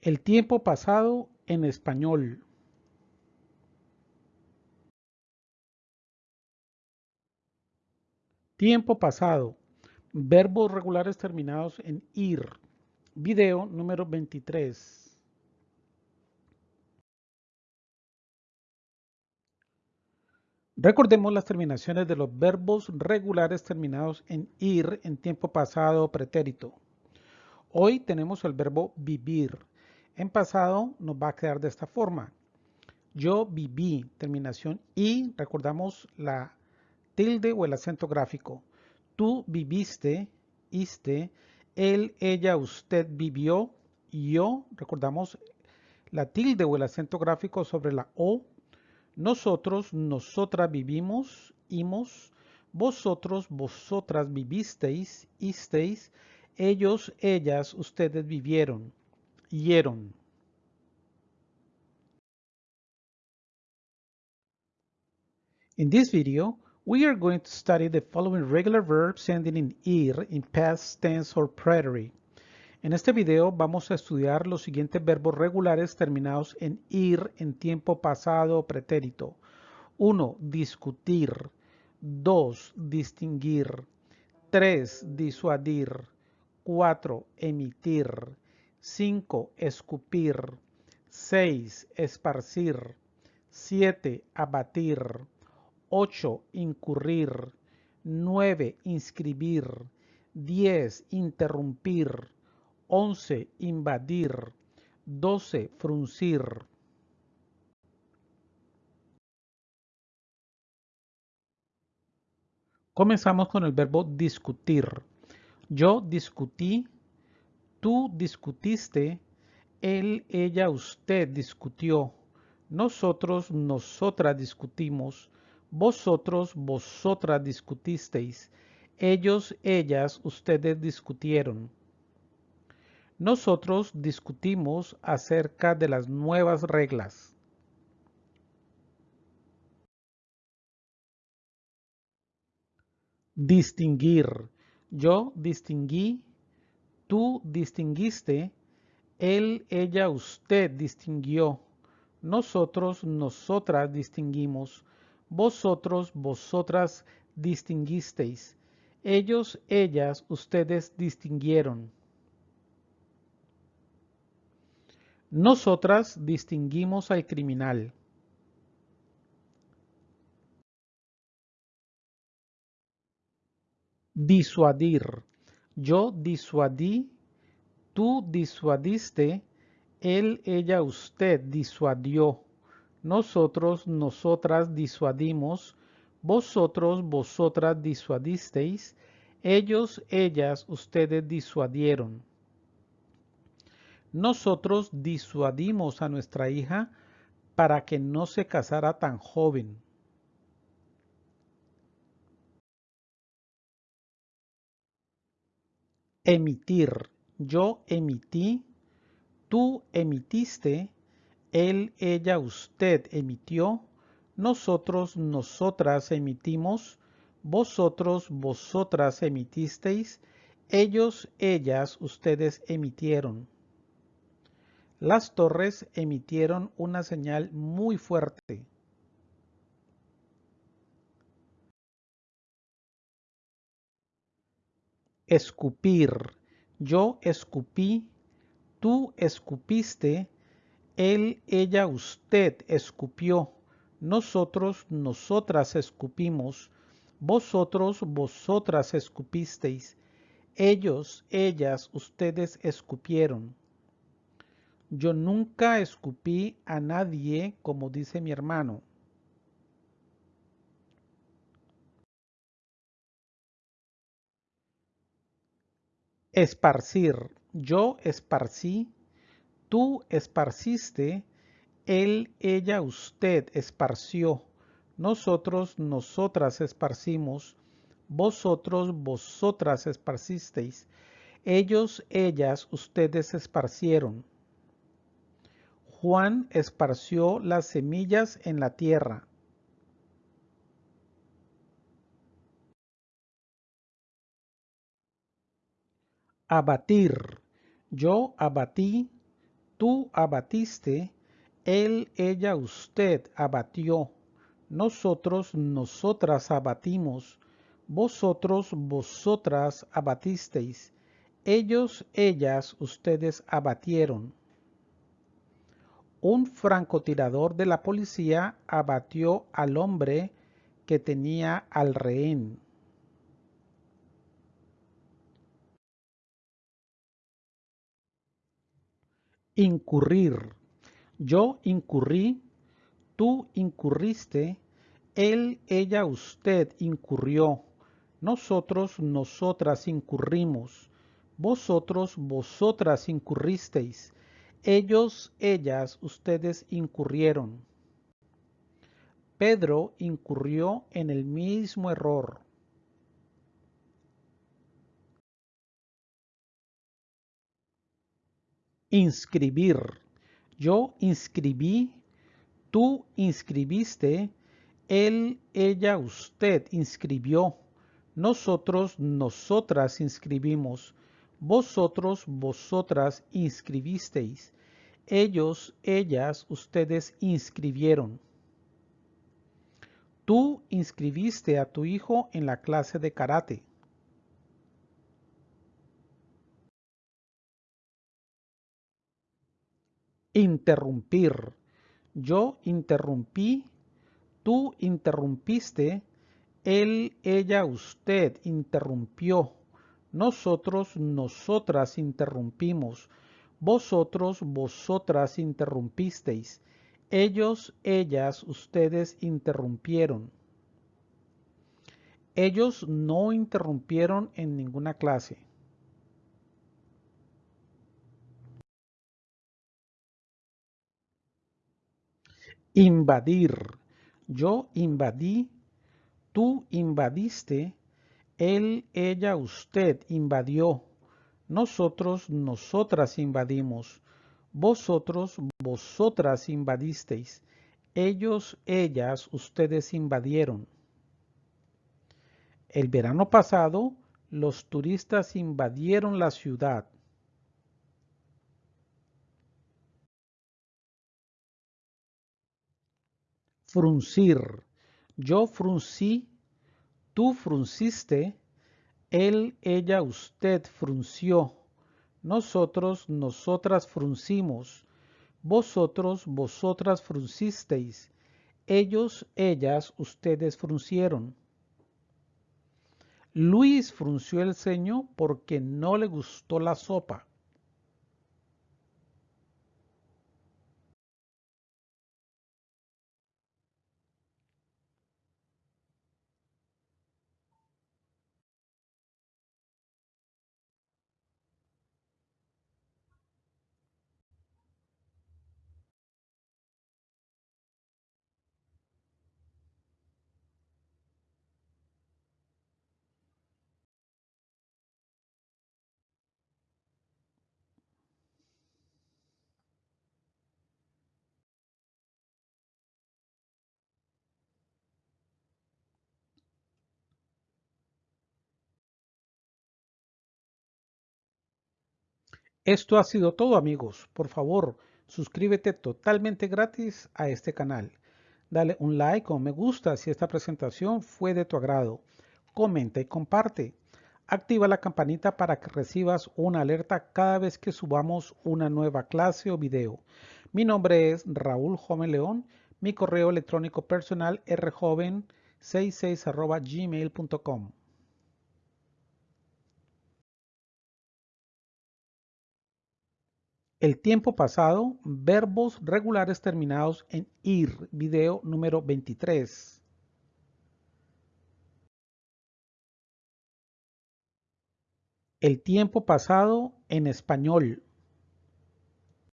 El tiempo pasado en español. Tiempo pasado. Verbos regulares terminados en ir. Video número 23. Recordemos las terminaciones de los verbos regulares terminados en ir en tiempo pasado pretérito. Hoy tenemos el verbo vivir. En pasado nos va a quedar de esta forma. Yo viví, terminación y, recordamos la tilde o el acento gráfico. Tú viviste, iste, él, ella, usted vivió, yo, recordamos la tilde o el acento gráfico sobre la O. Nosotros, nosotras vivimos, imos, vosotros, vosotras vivisteis, isteis, ellos, ellas, ustedes vivieron. In this video, we are going to study the following regular verbs ending in ir in past tense or preterite. En este video vamos a estudiar los siguientes verbos regulares terminados en ir en tiempo pasado o pretérito. 1. Discutir. 2. Distinguir. 3. Disuadir. 4. Emitir. 5. Escupir. 6. Esparcir. 7. Abatir. 8. Incurrir. 9. Inscribir. 10. Interrumpir. 11. Invadir. 12. Fruncir. Comenzamos con el verbo discutir. Yo discutí Tú discutiste, él, ella, usted discutió. Nosotros, nosotras discutimos. Vosotros, vosotras discutisteis. Ellos, ellas, ustedes discutieron. Nosotros discutimos acerca de las nuevas reglas. Distinguir. Yo distinguí Tú distinguiste, él, ella, usted distinguió. Nosotros, nosotras distinguimos. Vosotros, vosotras distinguisteis. Ellos, ellas, ustedes distinguieron. Nosotras distinguimos al criminal. Disuadir. Yo disuadí, tú disuadiste, él, ella, usted disuadió. Nosotros, nosotras disuadimos, vosotros, vosotras disuadisteis, ellos, ellas, ustedes disuadieron. Nosotros disuadimos a nuestra hija para que no se casara tan joven. Emitir. Yo emití, tú emitiste, él, ella, usted emitió, nosotros, nosotras emitimos, vosotros, vosotras emitisteis, ellos, ellas, ustedes emitieron. Las torres emitieron una señal muy fuerte. Escupir. Yo escupí, tú escupiste, él, ella, usted escupió, nosotros, nosotras escupimos, vosotros, vosotras escupisteis, ellos, ellas, ustedes escupieron. Yo nunca escupí a nadie, como dice mi hermano. Esparcir. Yo esparcí, tú esparciste, él, ella, usted esparció, nosotros, nosotras esparcimos, vosotros, vosotras esparcisteis, ellos, ellas, ustedes esparcieron. Juan esparció las semillas en la tierra. Abatir. Yo abatí, Tú abatiste, él, ella, usted abatió. Nosotros, nosotras abatimos. Vosotros, vosotras abatisteis. Ellos, ellas, ustedes abatieron. Un francotirador de la policía abatió al hombre que tenía al rehén. Incurrir. Yo incurrí, tú incurriste, él, ella, usted incurrió. Nosotros, nosotras incurrimos. Vosotros, vosotras incurristeis. Ellos, ellas, ustedes incurrieron. Pedro incurrió en el mismo error. Inscribir. Yo inscribí, tú inscribiste, él, ella, usted inscribió. Nosotros, nosotras inscribimos. Vosotros, vosotras inscribisteis. Ellos, ellas, ustedes inscribieron. Tú inscribiste a tu hijo en la clase de karate. Interrumpir. Yo interrumpí, tú interrumpiste, él, ella, usted interrumpió. Nosotros, nosotras interrumpimos. Vosotros, vosotras interrumpisteis. Ellos, ellas, ustedes interrumpieron. Ellos no interrumpieron en ninguna clase. Invadir. Yo invadí, tú invadiste, él, ella, usted invadió. Nosotros, nosotras invadimos. Vosotros, vosotras invadisteis. Ellos, ellas, ustedes invadieron. El verano pasado, los turistas invadieron la ciudad. Fruncir. Yo fruncí, tú frunciste, él, ella, usted frunció. Nosotros, nosotras fruncimos. Vosotros, vosotras fruncisteis. Ellos, ellas, ustedes fruncieron. Luis frunció el ceño porque no le gustó la sopa. Esto ha sido todo amigos. Por favor, suscríbete totalmente gratis a este canal. Dale un like o me gusta si esta presentación fue de tu agrado. Comenta y comparte. Activa la campanita para que recibas una alerta cada vez que subamos una nueva clase o video. Mi nombre es Raúl Joven León. Mi correo electrónico personal rjoven66 gmail.com. El tiempo pasado, verbos regulares terminados en ir, video número 23. El tiempo pasado en español,